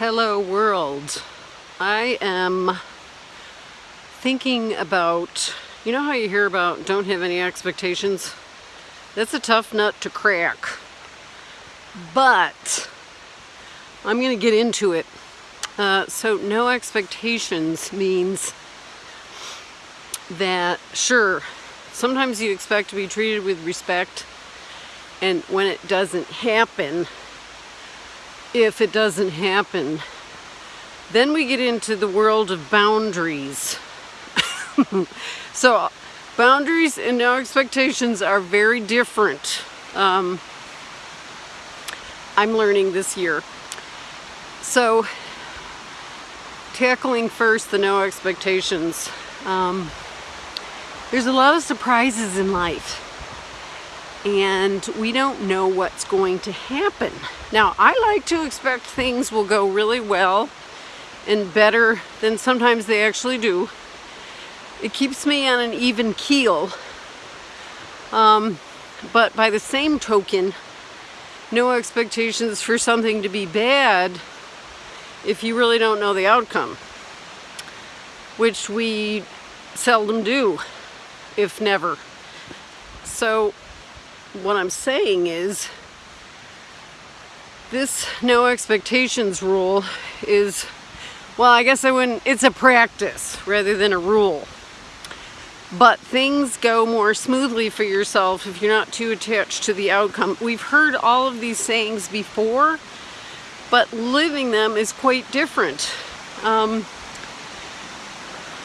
Hello world. I am thinking about, you know how you hear about don't have any expectations? That's a tough nut to crack. But I'm going to get into it. Uh, so no expectations means that sure, sometimes you expect to be treated with respect and when it doesn't happen, if it doesn't happen, then we get into the world of boundaries. so boundaries and no expectations are very different. Um, I'm learning this year. So tackling first the no expectations. Um, there's a lot of surprises in life and we don't know what's going to happen. Now, I like to expect things will go really well and better than sometimes they actually do. It keeps me on an even keel. Um, but by the same token, no expectations for something to be bad if you really don't know the outcome, which we seldom do, if never. So what I'm saying is this no expectations rule is, well, I guess I wouldn't, it's a practice rather than a rule. But things go more smoothly for yourself if you're not too attached to the outcome. We've heard all of these sayings before, but living them is quite different. Um,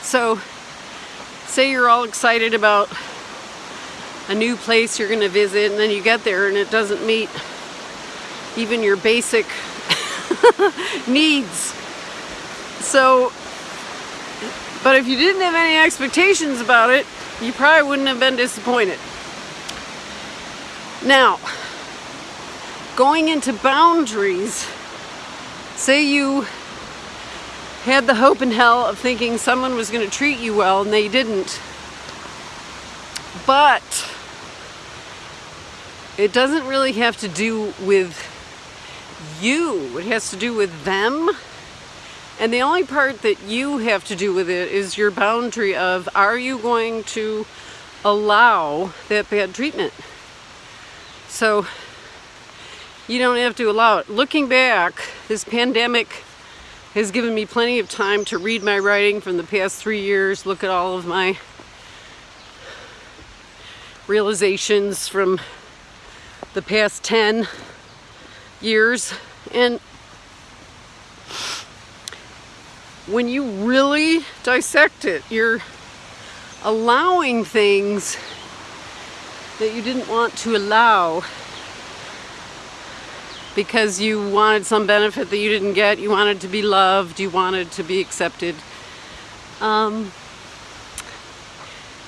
so, say you're all excited about a new place you're going to visit and then you get there and it doesn't meet even your basic needs. So, but if you didn't have any expectations about it, you probably wouldn't have been disappointed. Now, going into boundaries, say you had the hope and hell of thinking someone was going to treat you well and they didn't. But it doesn't really have to do with you. It has to do with them. And the only part that you have to do with it is your boundary of are you going to allow that bad treatment? So you don't have to allow it. Looking back, this pandemic has given me plenty of time to read my writing from the past three years, look at all of my realizations from the past 10 years and when you really dissect it you're allowing things that you didn't want to allow because you wanted some benefit that you didn't get. You wanted to be loved. You wanted to be accepted. Um,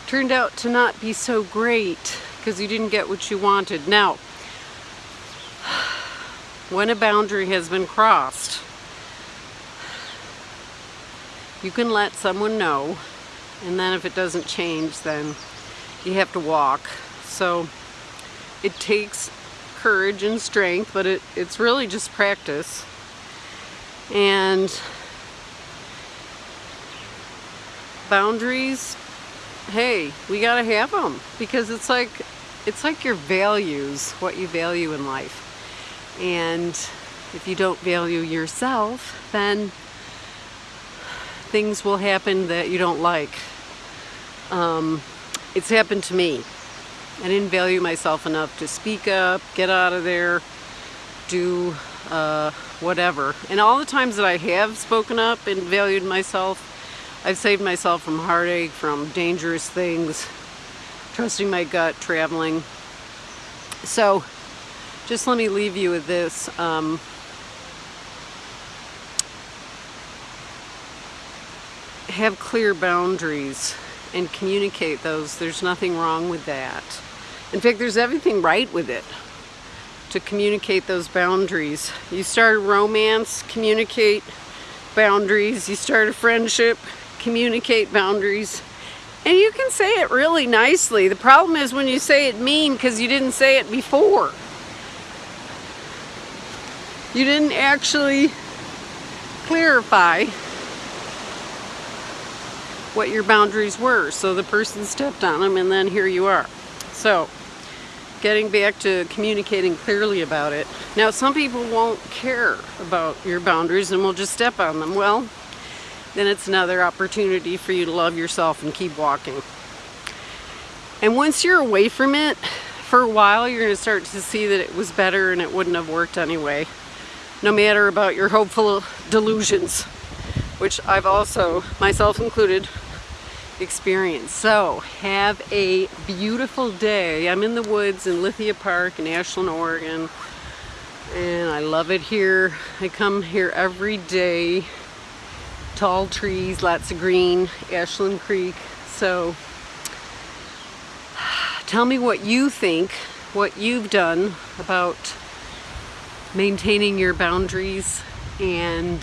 turned out to not be so great because you didn't get what you wanted. Now when a boundary has been crossed, you can let someone know and then if it doesn't change then you have to walk. So it takes courage and strength but it, it's really just practice and boundaries hey we gotta have them because it's like it's like your values what you value in life and if you don't value yourself, then things will happen that you don't like. Um, it's happened to me. I didn't value myself enough to speak up, get out of there, do uh, whatever. And all the times that I have spoken up and valued myself, I've saved myself from heartache, from dangerous things, trusting my gut, traveling. So just let me leave you with this. Um, have clear boundaries and communicate those. There's nothing wrong with that. In fact, there's everything right with it to communicate those boundaries. You start a romance, communicate boundaries. You start a friendship, communicate boundaries. And you can say it really nicely. The problem is when you say it mean because you didn't say it before. You didn't actually clarify what your boundaries were. So the person stepped on them and then here you are. So getting back to communicating clearly about it. Now some people won't care about your boundaries and will just step on them. Well, then it's another opportunity for you to love yourself and keep walking. And once you're away from it, for a while you're going to start to see that it was better and it wouldn't have worked anyway. No matter about your hopeful delusions, which I've also, myself included, experience. So have a beautiful day. I'm in the woods in Lithia Park in Ashland, Oregon. And I love it here. I come here every day. Tall trees, lots of green, Ashland Creek. So tell me what you think, what you've done about maintaining your boundaries and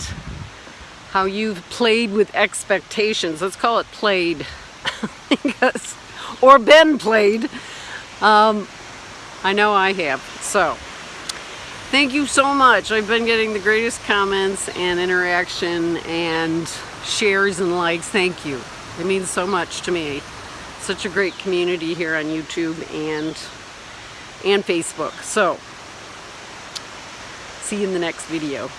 how you've played with expectations. Let's call it played. because, or been played. Um, I know I have. So, thank you so much. I've been getting the greatest comments and interaction and shares and likes. Thank you. It means so much to me. Such a great community here on YouTube and and Facebook. So, see you in the next video.